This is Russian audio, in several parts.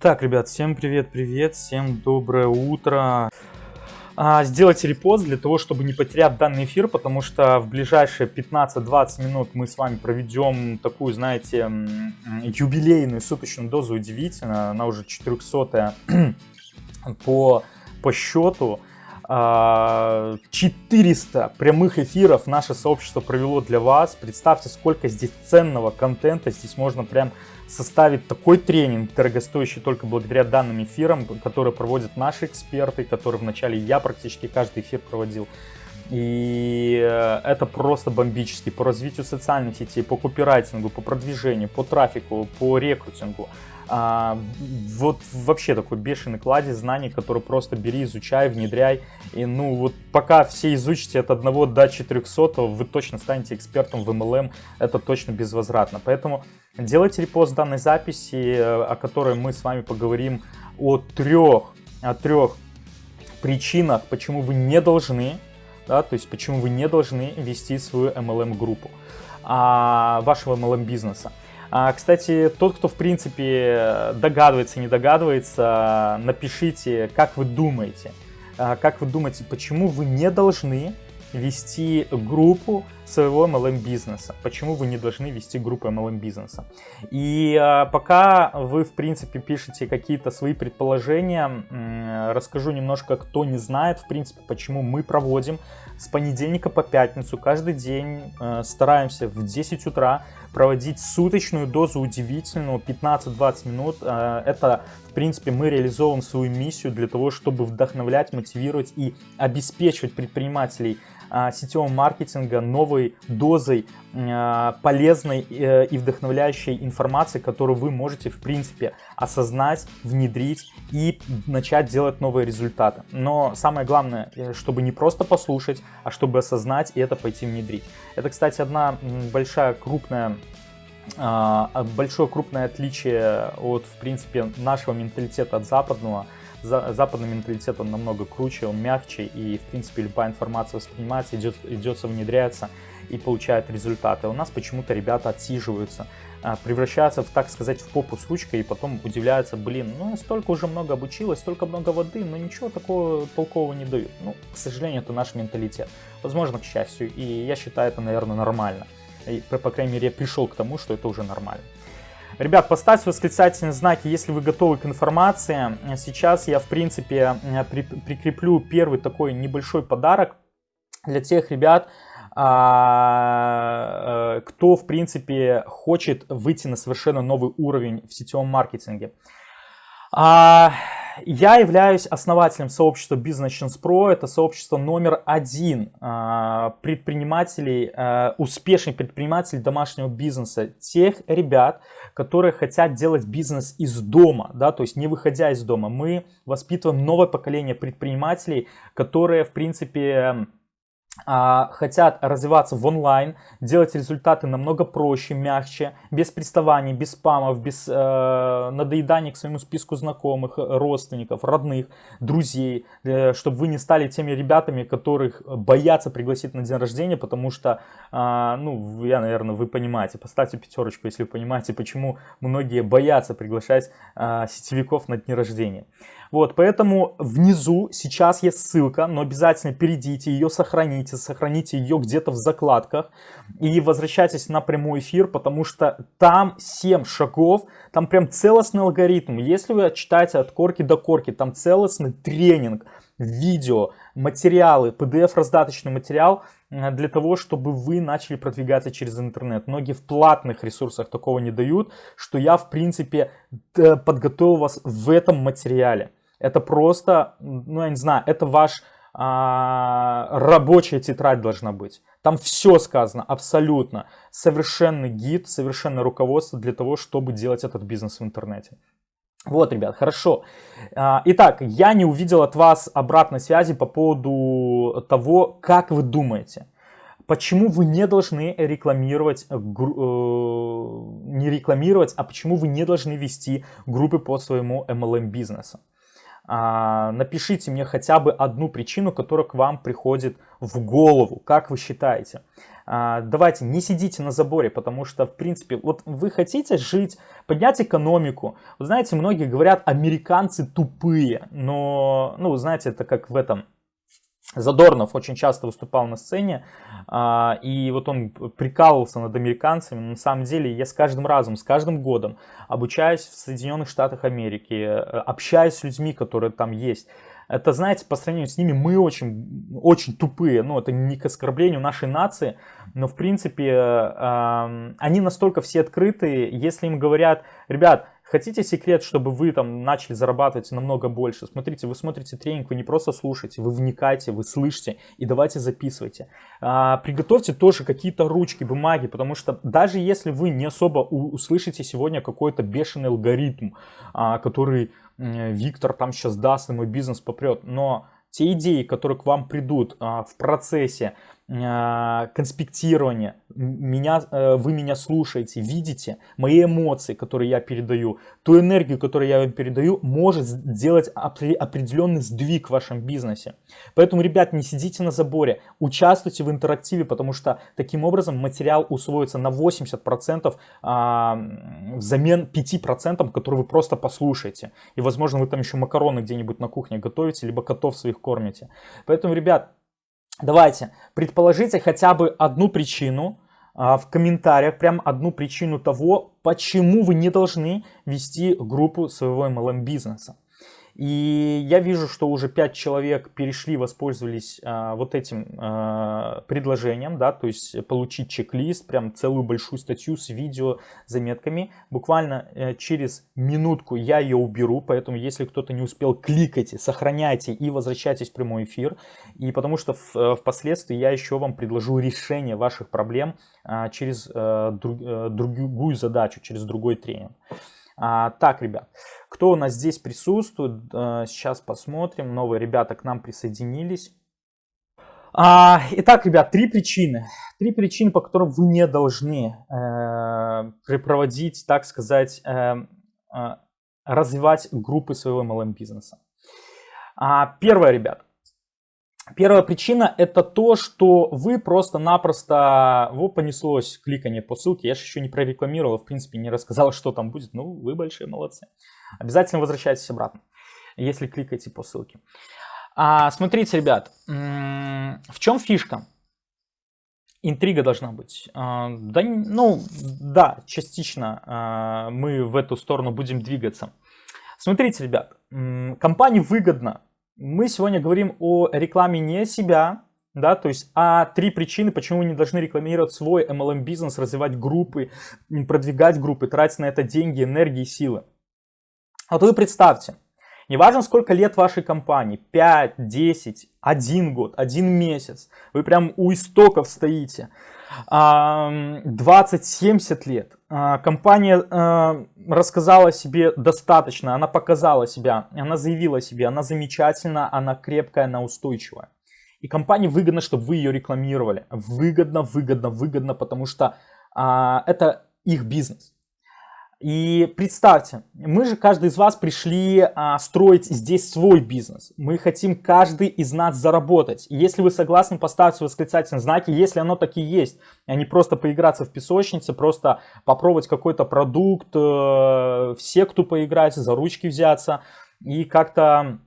Так, ребят, всем привет-привет, всем доброе утро. А, сделайте репост для того, чтобы не потерять данный эфир, потому что в ближайшие 15-20 минут мы с вами проведем такую, знаете, юбилейную суточную дозу удивительно. Она уже 400 по, по счету. 400 прямых эфиров наше сообщество провело для вас. Представьте, сколько здесь ценного контента. Здесь можно прям составить такой тренинг, дорогостоящий только благодаря данным эфирам, которые проводят наши эксперты, которые вначале я практически каждый эфир проводил. И э, это просто бомбически по развитию социальных сетей, по копирайтингу, по продвижению, по трафику, по рекрутингу. А, вот вообще такой бешеный кладезь знаний, который просто бери, изучай, внедряй. И ну вот пока все изучите от 1 до 400, вы точно станете экспертом в MLM, это точно безвозвратно. Поэтому делайте репост данной записи, э, о которой мы с вами поговорим о трех, о трех причинах, почему вы не должны, да, то есть почему вы не должны вести свою MLM-группу а, вашего MLM-бизнеса. А, кстати, тот, кто в принципе догадывается, не догадывается, напишите, как вы думаете, а, как вы думаете, почему вы не должны вести группу своего MLM бизнеса. Почему вы не должны вести группу MLM бизнеса? И э, пока вы, в принципе, пишете какие-то свои предположения, расскажу немножко, кто не знает, в принципе, почему мы проводим с понедельника по пятницу каждый день, э, стараемся в 10 утра проводить суточную дозу удивительного 15-20 минут. Э, это, в принципе, мы реализовываем свою миссию для того, чтобы вдохновлять, мотивировать и обеспечивать предпринимателей сетевого маркетинга новой дозой а, полезной э, и вдохновляющей информации, которую вы можете, в принципе, осознать, внедрить и начать делать новые результаты. Но самое главное, э, чтобы не просто послушать, а чтобы осознать и это пойти внедрить. Это, кстати, одна большая крупная а, большое крупное отличие от, в принципе, нашего менталитета от западного – западный менталитет, он намного круче, он мягче, и, в принципе, любая информация воспринимается, идет, идется, внедряется и получает результаты. У нас почему-то ребята отсиживаются, а, превращаются, в, так сказать, в попу с ручкой, и потом удивляются, блин, ну, столько уже много обучилась, столько много воды, но ничего такого толкового не дают. Ну, к сожалению, это наш менталитет. Возможно, к счастью, и я считаю это, наверное, нормально. И, по крайней мере, я пришел к тому, что это уже нормально. Ребят, поставьте восклицательные знаки, если вы готовы к информации. Сейчас я, в принципе, при, прикреплю первый такой небольшой подарок для тех ребят, а, э, кто, в принципе, хочет выйти на совершенно новый уровень в сетевом маркетинге. А, я являюсь основателем сообщества Business Pro. Это сообщество номер один а, предпринимателей, а, успешных предпринимателей домашнего бизнеса. Тех ребят, которые хотят делать бизнес из дома, да, то есть не выходя из дома. Мы воспитываем новое поколение предпринимателей, которые, в принципе, хотят развиваться в онлайн, делать результаты намного проще, мягче, без приставаний, без спамов, без э, надоедания к своему списку знакомых, родственников, родных, друзей, э, чтобы вы не стали теми ребятами, которых боятся пригласить на день рождения, потому что, э, ну, я, наверное, вы понимаете, поставьте пятерочку, если вы понимаете, почему многие боятся приглашать э, сетевиков на дни рождения. Вот, поэтому внизу сейчас есть ссылка, но обязательно перейдите, ее сохраните, сохраните ее где-то в закладках и возвращайтесь на прямой эфир, потому что там 7 шагов, там прям целостный алгоритм. Если вы читаете от корки до корки, там целостный тренинг, видео, материалы, PDF-раздаточный материал э, для того, чтобы вы начали продвигаться через интернет. Многие в платных ресурсах такого не дают, что я, в принципе, подготовил вас в этом материале. Это просто, ну я не знаю, это ваш а, рабочая тетрадь должна быть. Там все сказано, абсолютно. Совершенный гид, совершенное руководство для того, чтобы делать этот бизнес в интернете. Вот, ребят, хорошо. А, итак, я не увидел от вас обратной связи по поводу того, как вы думаете. Почему вы не должны рекламировать, э, не рекламировать, а почему вы не должны вести группы по своему MLM бизнесу? А, напишите мне хотя бы одну причину, которая к вам приходит в голову. Как вы считаете? а, давайте не сидите на заборе, потому что, в принципе, вот вы хотите жить, поднять экономику. Вы знаете, многие говорят, американцы тупые, но, ну, знаете, это как в этом Задорнов очень часто выступал на сцене, а, и вот он прикалывался над американцами. На самом деле я с каждым разом, с каждым годом обучаюсь в Соединенных Штатах Америки, э, общаюсь с людьми, которые там есть. Это, знаете, по сравнению с ними мы очень, очень тупые. Ну, это не к оскорблению нашей нации, но, в принципе, э, они настолько все открытые, если им говорят, ребят, Хотите секрет, чтобы вы там начали зарабатывать намного больше? Смотрите, вы смотрите тренинг, вы не просто слушаете, вы вникаете, вы слышите и давайте записывайте. А, приготовьте тоже какие-то ручки, бумаги, потому что даже если вы не особо услышите сегодня какой-то бешеный алгоритм, а, который Виктор там сейчас даст, и мой бизнес попрет, но те идеи, которые к вам придут а, в процессе, конспектирование, меня, э, вы меня слушаете, видите мои эмоции, которые я передаю, ту энергию, которую я вам передаю, может сделать определенный сдвиг в вашем бизнесе. Поэтому, ребят, не сидите на заборе, участвуйте в интерактиве, потому что таким образом материал усвоится на 80% а, взамен 5%, которые вы просто послушаете. И, возможно, вы там еще макароны где-нибудь на кухне готовите, либо котов своих кормите. Поэтому, ребят, Давайте, предположите хотя бы одну причину а, в комментариях, прям одну причину того, почему вы не должны вести группу своего MLM бизнеса. И я вижу, что уже 5 человек перешли, воспользовались а, вот этим а, предложением, да, то есть получить чек-лист, прям целую большую статью с видео, заметками. Буквально э, через минутку я ее уберу, поэтому если кто-то не успел, кликайте, сохраняйте и возвращайтесь в прямой эфир. И потому что в, э, впоследствии я еще вам предложу решение ваших проблем а, через а, друг, а, другую задачу, через другой тренинг. А, так, ребят, кто у нас здесь присутствует? А, сейчас посмотрим. Новые ребята к нам присоединились. А, итак, ребят, три причины. Три причины, по которым вы не должны э, проводить, так сказать, э, э, развивать группы своего MLM-бизнеса. А, первое, ребят. Первая причина это то, что вы просто-напросто, вот понеслось кликание по ссылке, я же еще не прорекламировал, в принципе не рассказал, что там будет, ну вы большие молодцы. Обязательно возвращайтесь обратно, если кликаете по ссылке. А, смотрите, ребят, в чем фишка? Интрига должна быть. А, да, ну, да, частично а, мы в эту сторону будем двигаться. Смотрите, ребят, компании выгодно мы сегодня говорим о рекламе не себя, да, то есть, а три причины, почему вы не должны рекламировать свой MLM-бизнес, развивать группы, продвигать группы, тратить на это деньги, энергии, силы. Вот вы представьте, неважно сколько лет вашей компании, 5, 10, 1 год, 1 месяц, вы прям у истоков стоите, 20-70 лет, компания а, рассказала себе достаточно, она показала себя, она заявила себе, она замечательна, она крепкая, она устойчивая. И компании выгодно, чтобы вы ее рекламировали. Выгодно, выгодно, выгодно, потому что а, это их бизнес. И представьте, мы же, каждый из вас пришли а, строить здесь свой бизнес. Мы хотим каждый из нас заработать. И если вы согласны, поставьте восклицательные знаки, если оно таки есть, а не просто поиграться в песочнице, просто попробовать какой-то продукт, э, в секту поиграть, за ручки взяться и как-то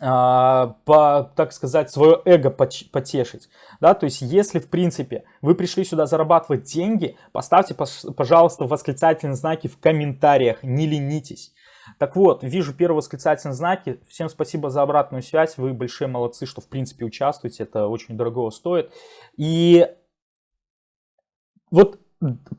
по, так сказать, свое эго потешить. Да? То есть, если, в принципе, вы пришли сюда зарабатывать деньги, поставьте, пожалуйста, восклицательные знаки в комментариях, не ленитесь. Так вот, вижу первые восклицательные знаки. Всем спасибо за обратную связь. Вы большие молодцы, что, в принципе, участвуете. Это очень дорого стоит. И вот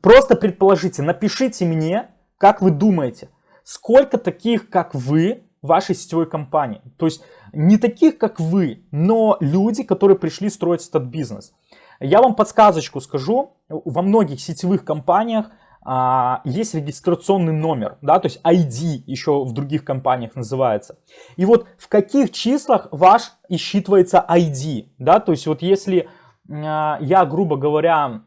просто предположите, напишите мне, как вы думаете, сколько таких, как вы, вашей сетевой компании. То есть не таких, как вы, но люди, которые пришли строить этот бизнес. Я вам подсказочку скажу. Во многих сетевых компаниях а, есть регистрационный номер, да, то есть ID еще в других компаниях называется. И вот в каких числах ваш и считывается ID, да, то есть вот если а, я, грубо говоря,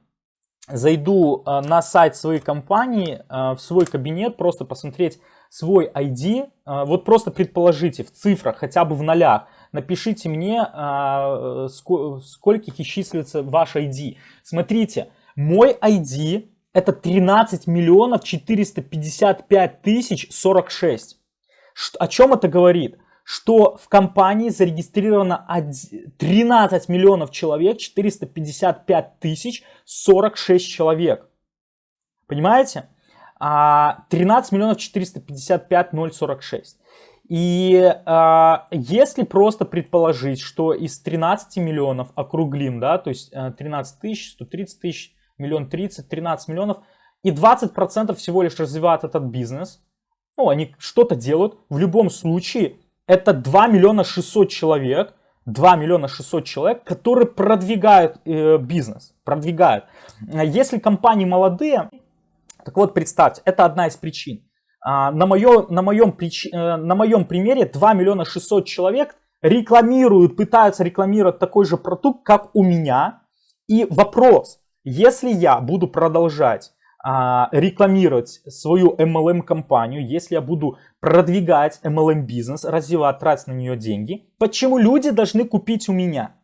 зайду а, на сайт своей компании, а, в свой кабинет, просто посмотреть свой ID, а, вот просто предположите в цифрах, хотя бы в нолях, напишите мне, а, скольких числится ваш ID. Смотрите, мой ID это 13 миллионов 455 тысяч 46. О чем это говорит? Что в компании зарегистрировано 13 миллионов человек, 455 тысяч 46 человек. Понимаете? 13 а, миллионов 455 046. И э, если просто предположить, что из 13 миллионов округлим, да, то есть 13 тысяч, 130 тысяч, миллион 30, 13 миллионов, и 20% всего лишь развивают этот бизнес, ну, они что-то делают, в любом случае, это 2 миллиона 600 человек, 2 миллиона 600 человек, которые продвигают э, бизнес, продвигают. Если компании молодые, так вот представьте, это одна из причин. А, на, моё, на, моем. Э, на моем примере 2 миллиона 600 человек рекламируют, пытаются рекламировать такой же продукт, как у меня. И вопрос, если я буду продолжать а, рекламировать свою MLM-компанию, если я буду продвигать MLM-бизнес, развивать, тратить на нее деньги, почему люди должны купить у меня?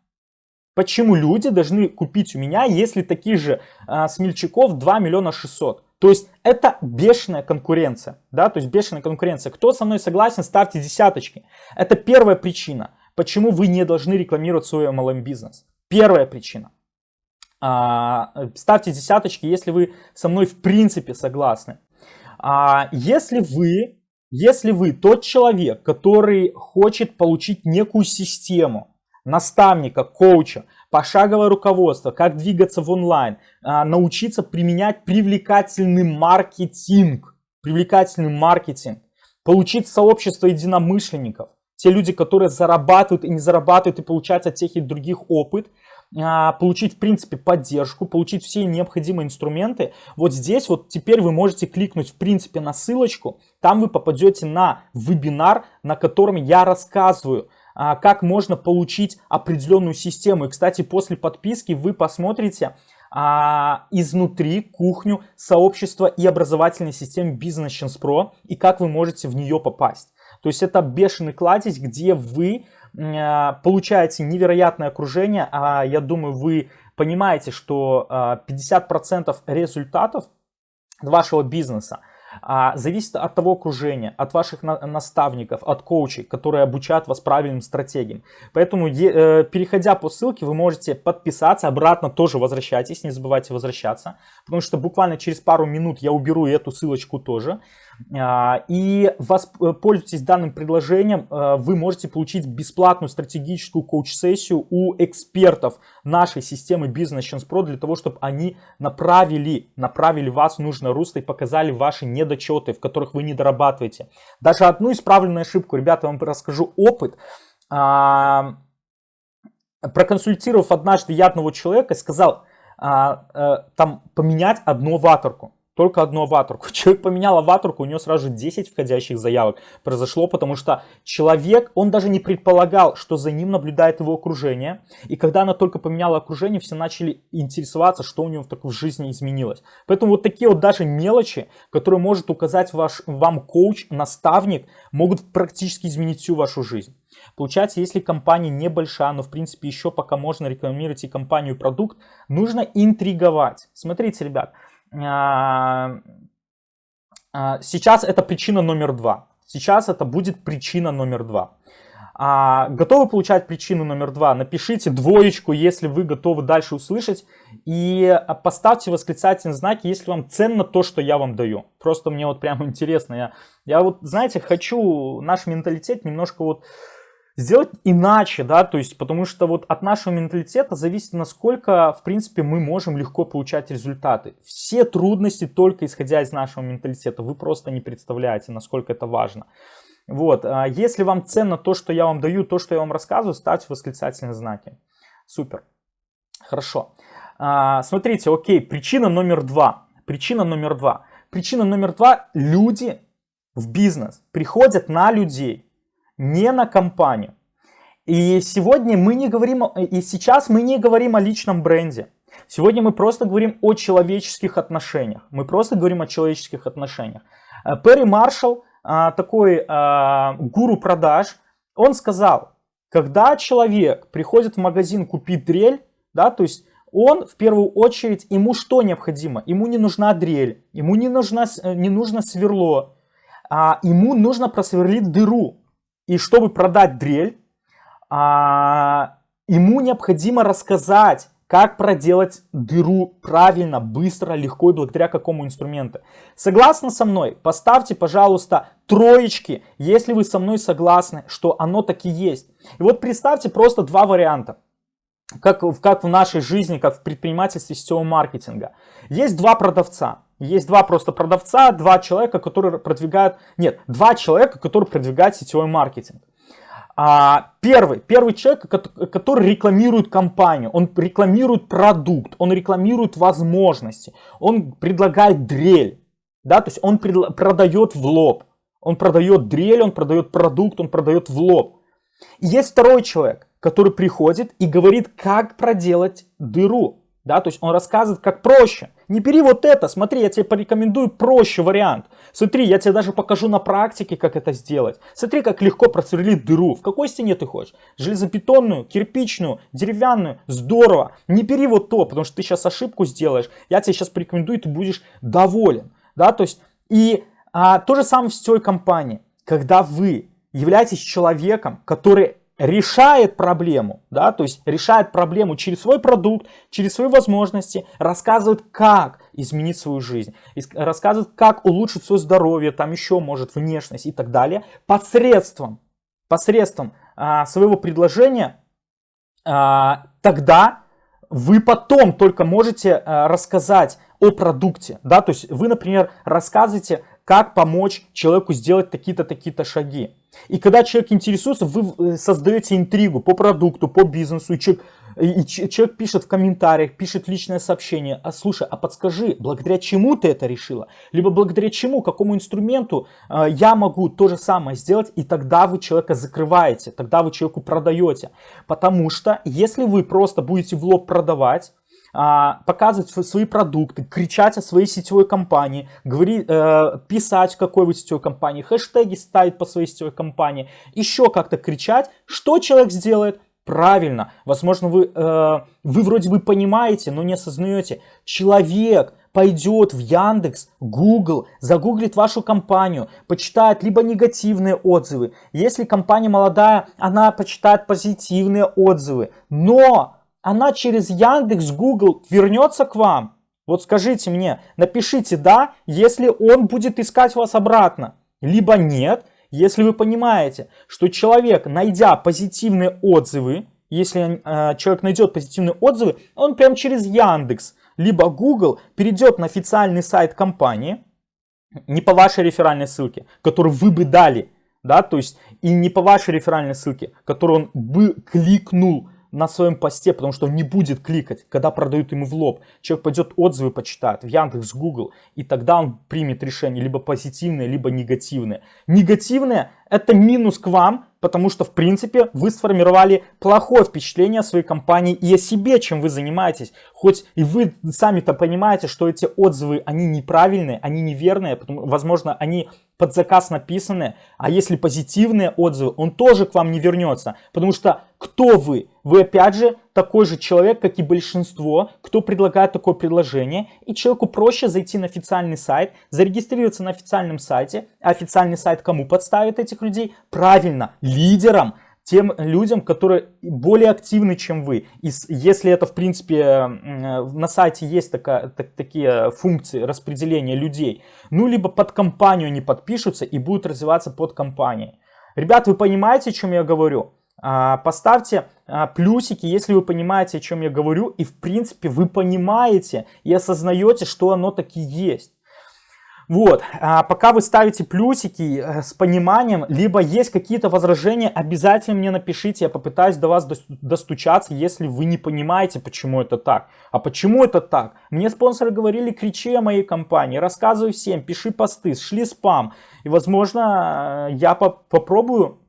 Почему люди должны купить у меня, если таких же а, смельчаков 2 миллиона 600? То есть это бешеная конкуренция, да, то есть бешеная конкуренция. Кто со мной согласен, ставьте десяточки. Это первая причина, почему вы не должны рекламировать свой MLM бизнес. Первая причина. А, ставьте десяточки, если вы со мной в принципе согласны. А, если вы, если вы тот человек, который хочет получить некую систему, наставника, коуча, пошаговое руководство, как двигаться в онлайн, а, научиться применять привлекательный маркетинг, привлекательный маркетинг, получить сообщество единомышленников, те люди, которые зарабатывают и не зарабатывают, и получать от тех и других опыт, а, получить, в принципе, поддержку, получить все необходимые инструменты. Вот здесь вот теперь вы можете кликнуть, в принципе, на ссылочку. Там вы попадете на вебинар, на котором я рассказываю, как можно получить определенную систему. И, кстати, после подписки вы посмотрите а, изнутри кухню сообщества и образовательной системы Business Chance Pro и как вы можете в нее попасть. То есть это бешеный кладезь, где вы а, получаете невероятное окружение. А я думаю, вы понимаете, что 50% а, результатов вашего бизнеса а, зависит от того окружения, от ваших наставников, от коучей, которые обучают вас правильным стратегиям. Поэтому, э, переходя по ссылке, вы можете подписаться, обратно тоже возвращайтесь, не забывайте возвращаться, потому что буквально через пару минут я уберу эту ссылочку тоже. А, и воспользуйтесь данным предложением, а, вы можете получить бесплатную стратегическую коуч-сессию у экспертов нашей системы Business Chance Pro для того, чтобы они направили, направили вас в нужное русло и показали ваши недочеты, в которых вы не дорабатываете. Даже одну исправленную ошибку, ребята, вам расскажу опыт. А, проконсультировав однажды я одного человека, сказал, там поменять одну аватарку только одну аватарку. Человек поменял аватарку, у него сразу же 10 входящих заявок произошло, потому что человек, он даже не предполагал, что за ним наблюдает его окружение. И когда она только поменяла окружение, все начали интересоваться, что у него в, в жизни изменилось. Поэтому вот такие вот даже мелочи, которые может указать ваш, вам коуч, наставник, могут практически изменить всю вашу жизнь. Получается, если компания небольшая, но в принципе еще пока можно рекламировать и компанию, и продукт, нужно интриговать. Смотрите, ребят, сейчас это причина номер два. Сейчас это будет причина номер два. А, готовы получать причину номер два? Напишите двоечку, если вы готовы дальше услышать. И поставьте восклицательный знак, если вам ценно то, что я вам даю. Просто мне вот прямо интересно. Я, я вот, знаете, хочу наш менталитет немножко вот сделать иначе, да, то есть потому что вот от нашего менталитета зависит, насколько, в принципе, мы можем легко получать результаты. Все трудности только исходя из нашего менталитета, вы просто не представляете, насколько это важно. Вот, а если вам ценно то, что я вам даю, то, что я вам рассказываю, ставьте восклицательные знаки. Супер. Хорошо. А, смотрите, окей, причина номер два. Причина номер два. Причина номер два. Люди в бизнес приходят на людей не на компанию. И сегодня мы не говорим, и сейчас мы не говорим о личном бренде. Сегодня мы просто говорим о человеческих отношениях. Мы просто говорим о человеческих отношениях. Э, Перри Маршалл, э, такой э, гуру продаж, он сказал, Когда человек приходит в магазин купить дрель, да, то есть он в первую очередь, ему что необходимо? Ему не нужна дрель, ему не, нужна, не нужно сверло, а ему нужно просверлить дыру. И чтобы продать дрель, а, ему необходимо рассказать, как проделать дыру правильно, быстро, легко и благодаря какому инструменту. Согласны со мной? Поставьте, пожалуйста, троечки, если вы со мной согласны, что оно таки есть. И вот представьте просто два варианта как, как в нашей жизни, как в предпринимательстве сетевого маркетинга. Есть два продавца. Есть два просто продавца, два человека, которые продвигают... Нет, два человека, которые продвигают сетевой маркетинг. А, первый, первый человек, который рекламирует компанию, он рекламирует продукт, он рекламирует возможности, он предлагает дрель, да, то есть он продает в лоб, он продает дрель, он продает продукт, он продает в лоб. И есть второй человек, который приходит и говорит, как проделать дыру. Да, то есть он рассказывает, как проще. Не бери вот это, смотри, я тебе порекомендую проще вариант. Смотри, я тебе даже покажу на практике, как это сделать. Смотри, как легко просверлить дыру. В какой стене ты хочешь? Железобетонную, кирпичную, деревянную? Здорово. Не бери вот то, потому что ты сейчас ошибку сделаешь. Я тебе сейчас порекомендую, ты будешь доволен. Да, то есть, и а, то же самое в сетевой компании. Когда вы являетесь человеком, который решает проблему, да, то есть решает проблему через свой продукт, через свои возможности, рассказывает, как изменить свою жизнь, рассказывает, как улучшить свое здоровье, там еще может внешность и так далее, посредством, посредством а, своего предложения, а, тогда вы потом только можете а, рассказать о продукте, да, то есть вы, например, рассказываете, как помочь человеку сделать такие-то, такие-то шаги. И когда человек интересуется, вы э, создаете интригу по продукту, по бизнесу, и человек, и человек пишет в комментариях, пишет личное сообщение, а слушай, а подскажи, благодаря чему ты это решила? Либо благодаря чему, какому инструменту э, я могу то же самое сделать, и тогда вы человека закрываете, тогда вы человеку продаете. Потому что если вы просто будете в лоб продавать, показывать свои продукты, кричать о своей сетевой компании, говорить, э, писать, какой вы сетевой компании, хэштеги ставить по своей сетевой компании, еще как-то кричать, что человек сделает? Правильно, возможно, вы, э, вы вроде бы понимаете, но не осознаете. Человек пойдет в Яндекс, Google, загуглит вашу компанию, почитает либо негативные отзывы. Если компания молодая, она почитает позитивные отзывы. Но она через Яндекс, Google вернется к вам? Вот скажите мне, напишите «да», если он будет искать вас обратно, либо «нет», если вы понимаете, что человек, найдя позитивные отзывы, если э, человек найдет позитивные отзывы, он прямо через Яндекс, либо Google перейдет на официальный сайт компании, не по вашей реферальной ссылке, которую вы бы дали, да, то есть и не по вашей реферальной ссылке, которую он бы кликнул, на своем посте, потому что он не будет кликать, когда продают ему в лоб. Человек пойдет отзывы почитает в Яндекс, Google, и тогда он примет решение либо позитивное, либо негативное. Негативное это минус к вам, потому что, в принципе, вы сформировали плохое впечатление о своей компании и о себе, чем вы занимаетесь. Хоть и вы сами-то понимаете, что эти отзывы, они неправильные, они неверные, потому, возможно, они под заказ написаны, а если позитивные отзывы, он тоже к вам не вернется, потому что кто вы? Вы опять же такой же человек, как и большинство, кто предлагает такое предложение, и человеку проще зайти на официальный сайт, зарегистрироваться на официальном сайте, а официальный сайт кому подставит этих людей? Правильно, лидерам, тем людям, которые более активны, чем вы. И если это, в принципе, на сайте есть такая, так, такие функции распределения людей, ну, либо под компанию они подпишутся и будут развиваться под компанией. Ребят, вы понимаете, о чем я говорю? А, поставьте плюсики, если вы понимаете, о чем я говорю, и в принципе вы понимаете и осознаете, что оно таки есть. Вот, а пока вы ставите плюсики э, с пониманием, либо есть какие-то возражения, обязательно мне напишите, я попытаюсь до вас достучаться, если вы не понимаете, почему это так. А почему это так? Мне спонсоры говорили, кричи о моей компании, рассказывай всем, пиши посты, шли спам. И, возможно, э, я попробую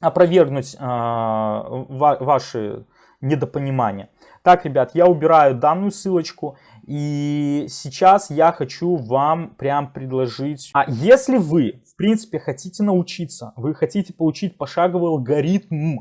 опровергнуть э, ваши недопонимания. Так, ребят, я убираю данную ссылочку. И сейчас я хочу вам прям предложить... А если вы, в принципе, хотите научиться, вы хотите получить пошаговый алгоритм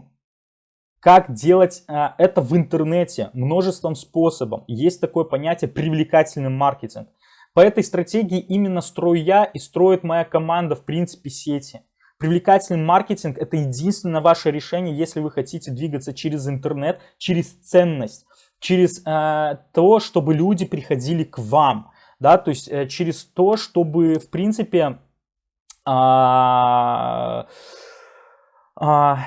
как делать а, это в интернете множеством способов. Есть такое понятие привлекательный маркетинг. По этой стратегии именно строю я и строит моя команда в принципе сети. Привлекательный маркетинг это единственное ваше решение, если вы хотите двигаться через интернет, через ценность, через э, то, чтобы люди приходили к вам, да, то есть э, через то, чтобы в принципе э,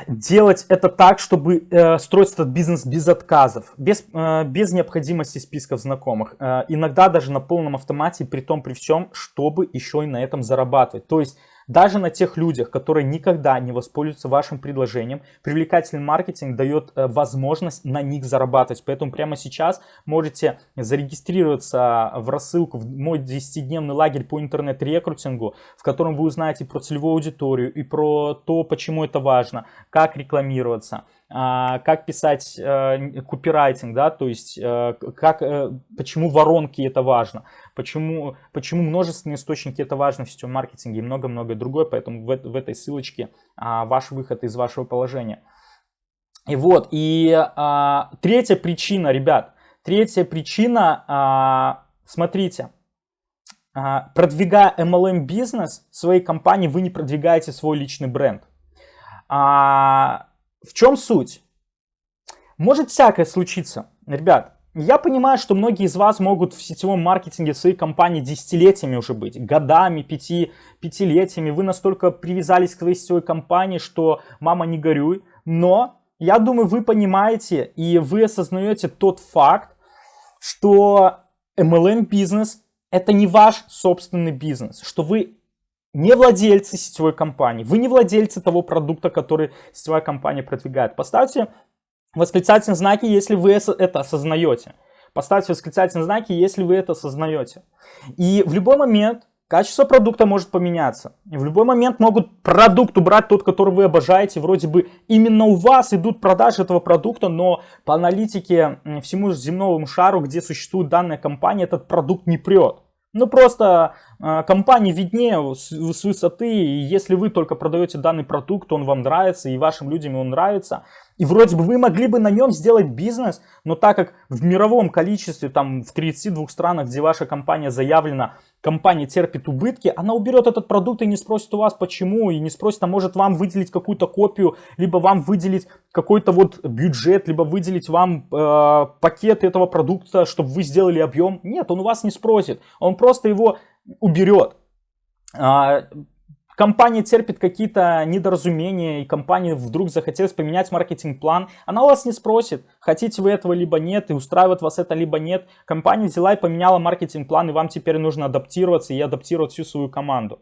делать это так, чтобы э, строить этот бизнес без отказов, без, э, без необходимости списков знакомых. Э, иногда даже на полном автомате, при том при всем, чтобы еще и на этом зарабатывать. То есть даже на тех людях, которые никогда не воспользуются вашим предложением, привлекательный маркетинг дает э, возможность на них зарабатывать. Поэтому прямо сейчас можете зарегистрироваться в рассылку в мой 10-дневный лагерь по интернет-рекрутингу, в котором вы узнаете про целевую аудиторию и про то, почему это важно, как рекламироваться, а, как писать э, копирайтинг, да, то есть э, как, почему воронки это важно, почему, почему множественные источники это важно в сетевом маркетинге и много-много другое, поэтому в, в этой ссылочке а, ваш выход из вашего положения. И вот, и а, третья причина, ребят, третья причина, смотрите, продвигая MLM бизнес своей компании, вы не продвигаете свой личный бренд. В чем суть? Может всякое случиться. Ребят, я понимаю, что многие из вас могут в сетевом маркетинге своей компании десятилетиями уже быть, годами, пяти, пятилетиями. Вы настолько привязались к своей сетевой компании, что мама не горюй. Но я думаю, вы понимаете и вы осознаете тот факт, что MLM бизнес это не ваш собственный бизнес, что вы не владельцы сетевой компании, вы не владельцы того продукта, который сетевая компания продвигает. Поставьте восклицательные знаки, если вы это осознаете. Поставьте восклицательные знаки, если вы это осознаете. И в любой момент качество продукта может поменяться. И в любой момент могут продукт убрать тот, который вы обожаете. Вроде бы именно у вас идут продажи этого продукта, но по аналитике всему земному шару, где существует данная компания, этот продукт не прет. Ну просто э, компании виднее с, с высоты, и если вы только продаете данный продукт, он вам нравится, и вашим людям он нравится, и вроде бы вы могли бы на нем сделать бизнес, но так как в мировом количестве, там в 32 странах, где ваша компания заявлена, компания терпит убытки, она уберет этот продукт и не спросит у вас почему, и не спросит, а может вам выделить какую-то копию, либо вам выделить какой-то вот бюджет, либо выделить вам э, пакет этого продукта, чтобы вы сделали объем. Нет, он у вас не спросит, он просто его уберет. Компания терпит какие-то недоразумения, и компании вдруг захотелось поменять маркетинг-план, она у вас не спросит, хотите вы этого либо нет, и устраивает вас это либо нет. Компания взяла и поменяла маркетинг-план, и вам теперь нужно адаптироваться и адаптировать всю свою команду.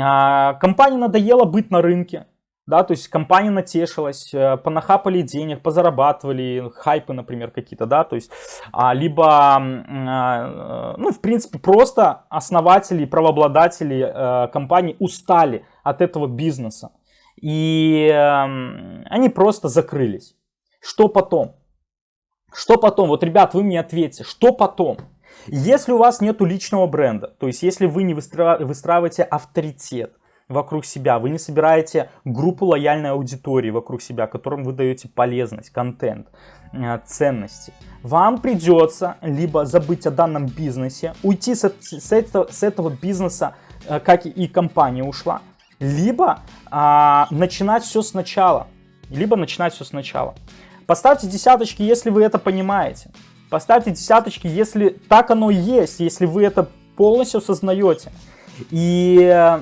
А, компании надоело быть на рынке, да, то есть компания натешилась, э, понахапали денег, позарабатывали, хайпы, например, какие-то, да, то есть, а, либо, а, ну, в принципе, просто основатели, правообладатели а, компании устали от этого бизнеса, и а, они просто закрылись. Что потом? Что потом? Вот, ребят, вы мне ответьте, что потом? Если у вас нету личного бренда, то есть если вы не выстраиваете авторитет, вокруг себя, вы не собираете группу лояльной аудитории вокруг себя, которым вы даете полезность, контент, э, ценности. Вам придется либо забыть о данном бизнесе, уйти с, с, этого, с этого бизнеса, э, как и компания ушла, либо а, начинать все сначала, либо начинать все сначала. Поставьте десяточки, если вы это понимаете. Поставьте десяточки, если так оно и есть, если вы это полностью осознаете. И э,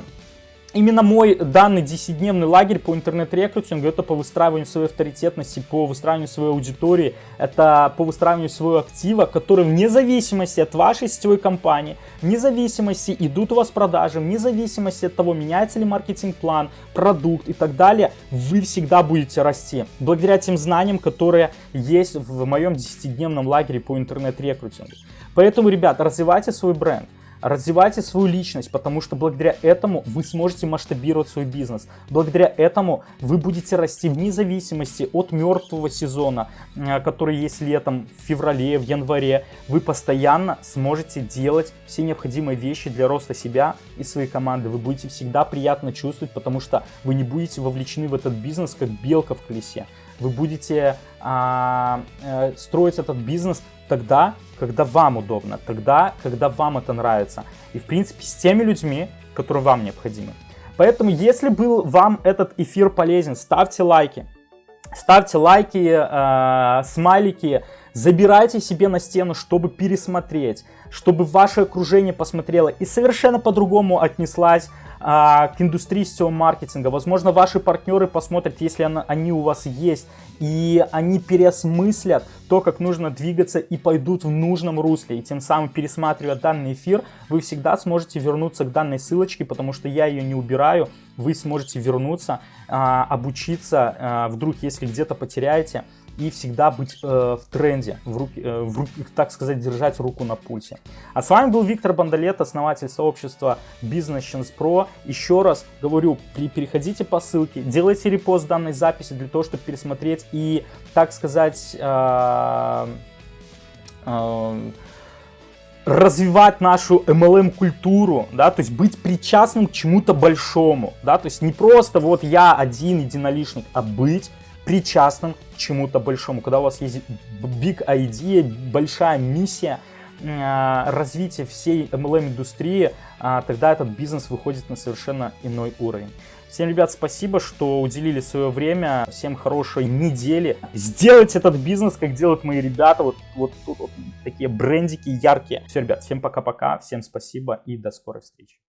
Именно мой данный 10-дневный лагерь по интернет-рекрутингу, это по выстраиванию своей авторитетности, по выстраиванию своей аудитории, это по выстраиванию своего актива, который вне зависимости от вашей сетевой компании, вне зависимости идут у вас продажи, вне зависимости от того, меняется ли маркетинг-план, продукт и так далее, вы всегда будете расти. Благодаря тем знаниям, которые есть в моем 10-дневном лагере по интернет-рекрутингу. Поэтому, ребят, развивайте свой бренд. Развивайте свою личность, потому что благодаря этому вы сможете масштабировать свой бизнес. Благодаря этому вы будете расти вне зависимости от мертвого сезона, э, который есть летом, в феврале, в январе. Вы постоянно сможете делать все необходимые вещи для роста себя и своей команды. Вы будете всегда приятно чувствовать, потому что вы не будете вовлечены в этот бизнес, как белка в колесе. Вы будете а, а, строить этот бизнес тогда, когда вам удобно, тогда, когда вам это нравится. И, в принципе, с теми людьми, которые вам необходимы. Поэтому, если был вам этот эфир полезен, ставьте лайки. Ставьте лайки, э, смайлики, забирайте себе на стену, чтобы пересмотреть, чтобы ваше окружение посмотрело и совершенно по-другому отнеслась а, к индустрии сетевого маркетинга. Возможно, ваши партнеры посмотрят, если она, они у вас есть, и они переосмыслят то, как нужно двигаться и пойдут в нужном русле. И тем самым, пересматривая данный эфир, вы всегда сможете вернуться к данной ссылочке, потому что я ее не убираю. Вы сможете вернуться, а, обучиться, а, вдруг если где-то потеряете и всегда быть э, в тренде, в руки, э, в руки, так сказать, держать руку на пульсе. А с вами был Виктор Бандалет, основатель сообщества Business Chance Pro. Еще раз говорю, переходите по ссылке, делайте репост данной записи для того, чтобы пересмотреть и, так сказать, э, э, развивать нашу MLM-культуру, да, то есть быть причастным к чему-то большому, да, то есть не просто вот я один единоличник, а быть причастным к чему-то большому, когда у вас есть big idea, большая миссия э, развития всей MLM-индустрии, э, тогда этот бизнес выходит на совершенно иной уровень. Всем, ребят, спасибо, что уделили свое время. Всем хорошей недели. Сделайте этот бизнес, как делают мои ребята. Вот, вот тут вот такие брендики яркие. Все, ребят, всем пока-пока. Всем спасибо и до скорой встречи.